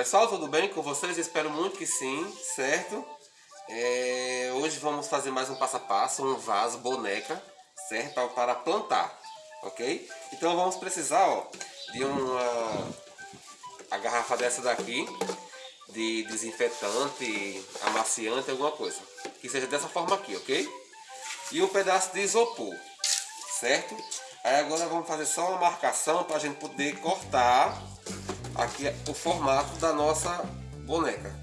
Pessoal, tudo bem com vocês? Espero muito que sim, certo? É, hoje vamos fazer mais um passo a passo, um vaso, boneca, certo? Para plantar, ok? Então vamos precisar ó, de uma a garrafa dessa daqui, de desinfetante, amaciante, alguma coisa. Que seja dessa forma aqui, ok? E um pedaço de isopor, certo? Aí agora vamos fazer só uma marcação para a gente poder cortar aqui o formato da nossa boneca.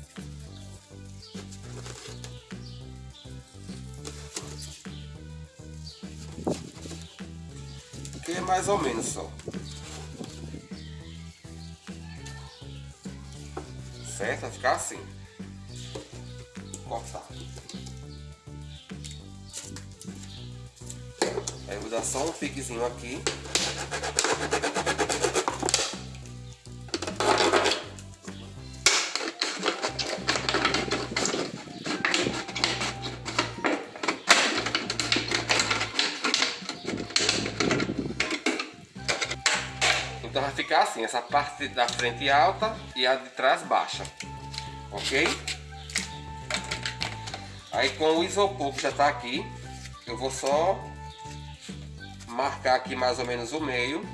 Que é mais ou menos só. Certo? Vai ficar assim. Cortar. Aí vou dar só um piquezinho aqui. Ficar assim, essa parte da frente alta e a de trás baixa, ok? Aí com o isopor que já está aqui, eu vou só marcar aqui mais ou menos o meio.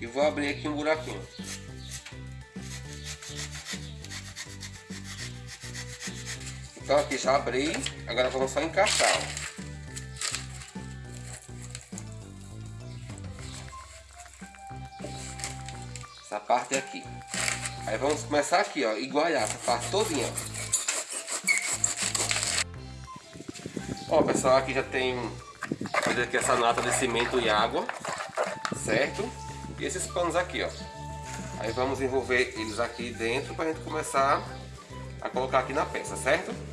E vou abrir aqui um buraquinho. Então aqui já abri, agora vamos só encaixar. Ó. Essa parte aqui. Aí vamos começar aqui, ó, igualar essa parte todinha. Ó, pessoal, aqui já tem aqui essa nata de cimento e água, certo? E esses panos aqui, ó. Aí vamos envolver eles aqui dentro para a gente começar a colocar aqui na peça, certo?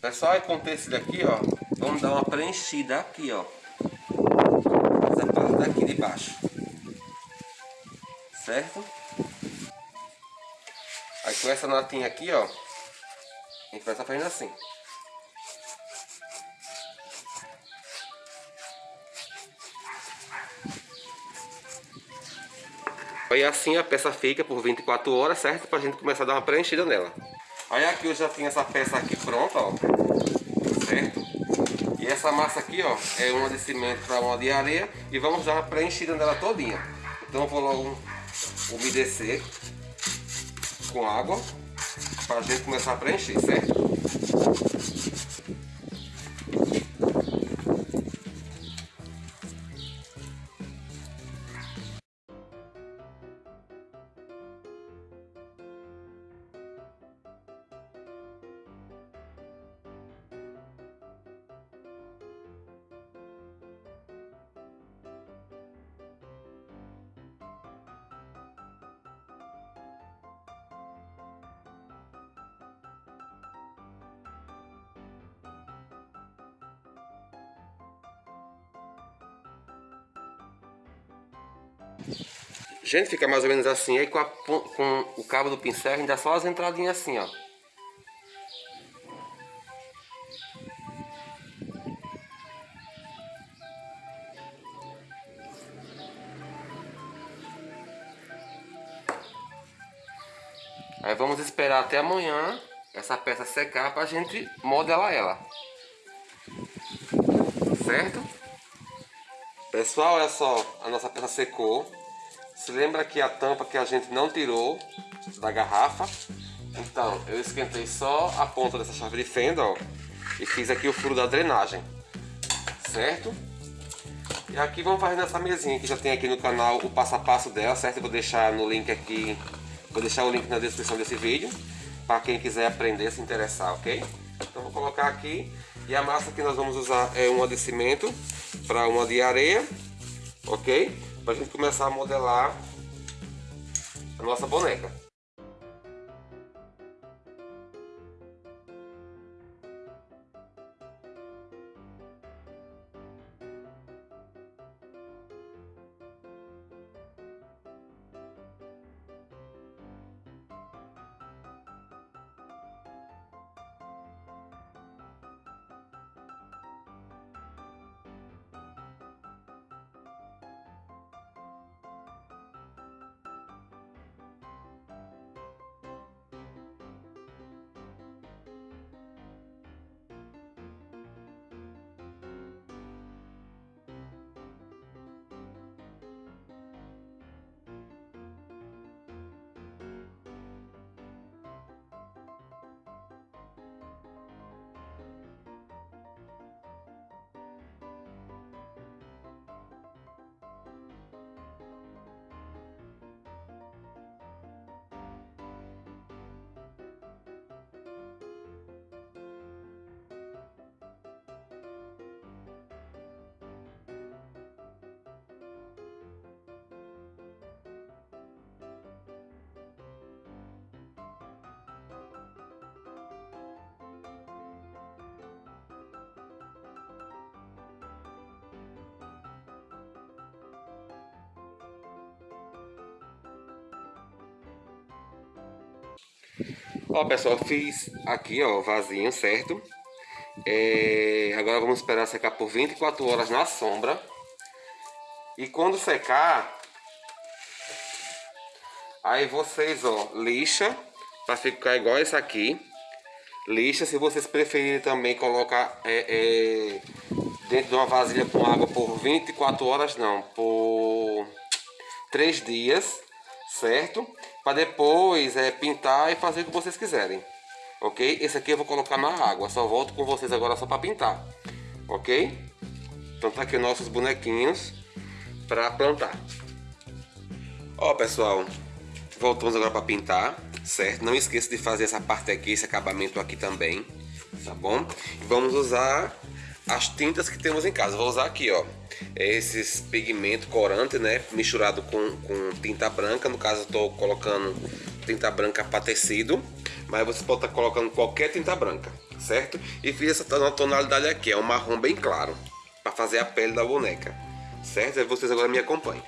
Pessoal, com esse daqui, ó, vamos dar uma preenchida aqui, ó. Essa parte daqui de baixo. Certo? Aí com essa notinha aqui, ó, a gente vai estar fazendo assim. Aí assim a peça fica por 24 horas, certo? Pra gente começar a dar uma preenchida nela. Aí aqui eu já tenho essa peça aqui pronta, ó. Certo? E essa massa aqui, ó, é uma de cimento para uma de areia. E vamos dar uma preenchida nela todinha. Então eu vou logo umedecer com água. Para a gente começar a preencher, certo? Gente, fica mais ou menos assim. Aí com, a, com o cabo do pincel a gente dá só as entradinhas assim, ó. Aí vamos esperar até amanhã essa peça secar para a gente modelar ela. Pessoal, olha só, a nossa peça secou. Se lembra que a tampa que a gente não tirou da garrafa? Então, eu esquentei só a ponta dessa chave de fenda, ó. E fiz aqui o furo da drenagem. Certo? E aqui vamos fazer nessa mesinha que já tem aqui no canal o passo a passo dela, certo? Eu vou deixar no link aqui, vou deixar o link na descrição desse vídeo. Para quem quiser aprender, se interessar, ok? Então vou colocar aqui. E a massa que nós vamos usar é uma de cimento para uma de areia, ok? Para a gente começar a modelar a nossa boneca. Ó, pessoal, fiz aqui, ó, vasinho, certo? É, agora vamos esperar secar por 24 horas na sombra. E quando secar, aí vocês, ó, lixa para ficar igual esse aqui. Lixa, se vocês preferirem também colocar é, é, dentro de uma vasilha com água por 24 horas, não, por 3 dias, certo? para depois é, pintar e fazer o que vocês quiserem. Ok? Esse aqui eu vou colocar na água. Só volto com vocês agora só para pintar. Ok? Então tá aqui nossos bonequinhos para plantar. Ó pessoal, voltamos agora para pintar, certo? Não esqueça de fazer essa parte aqui, esse acabamento aqui também, tá bom? Vamos usar as tintas que temos em casa. Vou usar aqui, ó, esses pigmento corante, né, misturado com, com tinta branca. No caso, estou colocando tinta branca para tecido, mas você pode estar tá colocando qualquer tinta branca, certo? E fiz essa tonalidade aqui, é um marrom bem claro, para fazer a pele da boneca, certo? E vocês agora me acompanhem.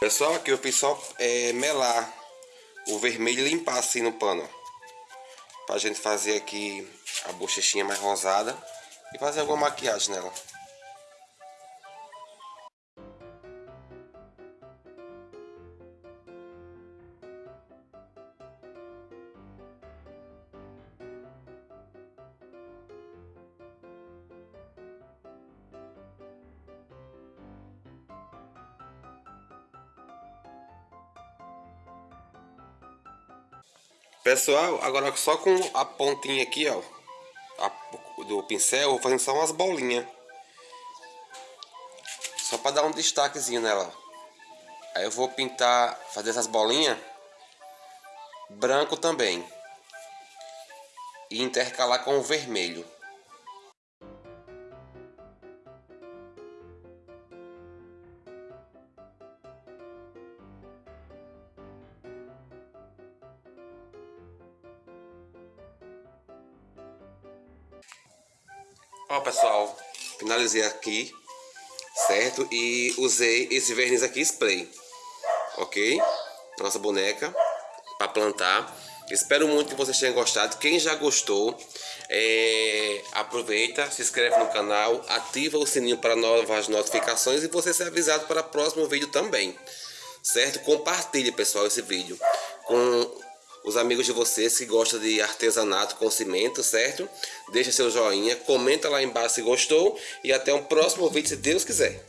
Pessoal, aqui eu fiz só é, melar o vermelho e limpar assim no pano. Pra gente fazer aqui a bochechinha mais rosada e fazer alguma maquiagem nela. Pessoal, agora só com a pontinha aqui, ó, a, do pincel, vou fazendo só umas bolinhas. Só para dar um destaquezinho nela. Aí eu vou pintar, fazer essas bolinhas branco também. E intercalar com o vermelho. Ó pessoal, finalizei aqui, certo? E usei esse verniz aqui spray, ok? Nossa boneca para plantar. Espero muito que vocês tenham gostado. Quem já gostou, é, aproveita, se inscreve no canal, ativa o sininho para novas notificações e você ser avisado para o próximo vídeo também. Certo? Compartilhe, pessoal, esse vídeo com os amigos de vocês que gostam de artesanato com cimento, certo? Deixa seu joinha, comenta lá embaixo se gostou e até um próximo vídeo se Deus quiser.